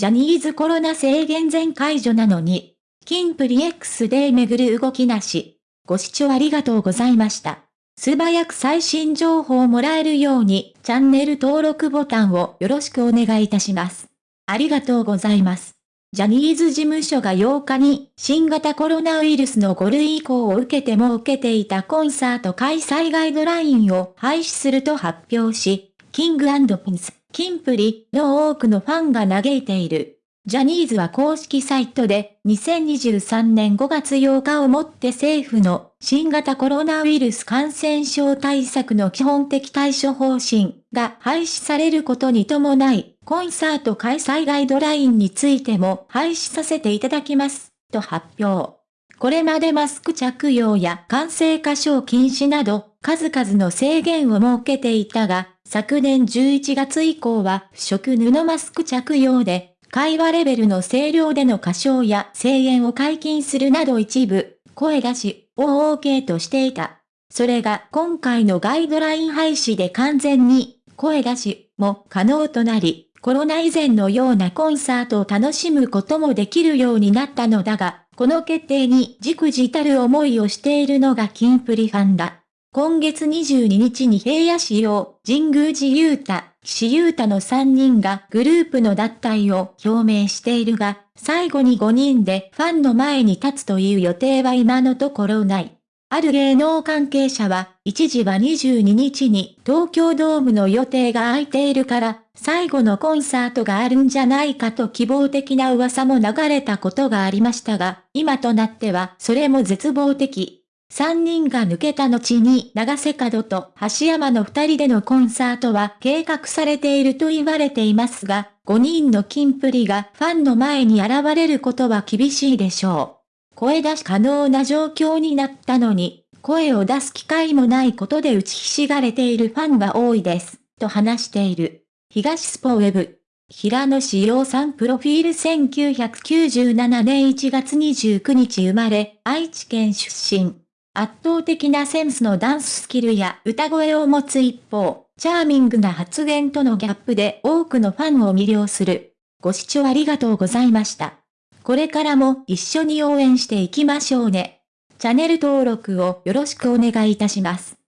ジャニーズコロナ制限全解除なのに、キンプリ X で巡る動きなし。ご視聴ありがとうございました。素早く最新情報をもらえるように、チャンネル登録ボタンをよろしくお願いいたします。ありがとうございます。ジャニーズ事務所が8日に新型コロナウイルスの5類移行を受けても受けていたコンサート開催ガイドラインを廃止すると発表し、キングピンス、キンプリの多くのファンが嘆いている。ジャニーズは公式サイトで2023年5月8日をもって政府の新型コロナウイルス感染症対策の基本的対処方針が廃止されることに伴い、コンサート開催ガイドラインについても廃止させていただきます、と発表。これまでマスク着用や感染過小禁止など数々の制限を設けていたが、昨年11月以降は不織布マスク着用で会話レベルの声量での歌唱や声援を解禁するなど一部、声出しを OK としていた。それが今回のガイドライン廃止で完全に声出しも可能となり、コロナ以前のようなコンサートを楽しむこともできるようになったのだが、この決定にじくじたる思いをしているのがキンプリファンだ。今月22日に平野市用、神宮寺勇太、岸優太の3人がグループの脱退を表明しているが、最後に5人でファンの前に立つという予定は今のところない。ある芸能関係者は、一時は22日に東京ドームの予定が空いているから、最後のコンサートがあるんじゃないかと希望的な噂も流れたことがありましたが、今となってはそれも絶望的。三人が抜けた後に長瀬角と橋山の二人でのコンサートは計画されていると言われていますが、5人のキンプリがファンの前に現れることは厳しいでしょう。声出し可能な状況になったのに、声を出す機会もないことで打ちひしがれているファンが多いです、と話している。東スポウェブ。平野志陽さんプロフィール1997年1月29日生まれ、愛知県出身。圧倒的なセンスのダンススキルや歌声を持つ一方、チャーミングな発言とのギャップで多くのファンを魅了する。ご視聴ありがとうございました。これからも一緒に応援していきましょうね。チャンネル登録をよろしくお願いいたします。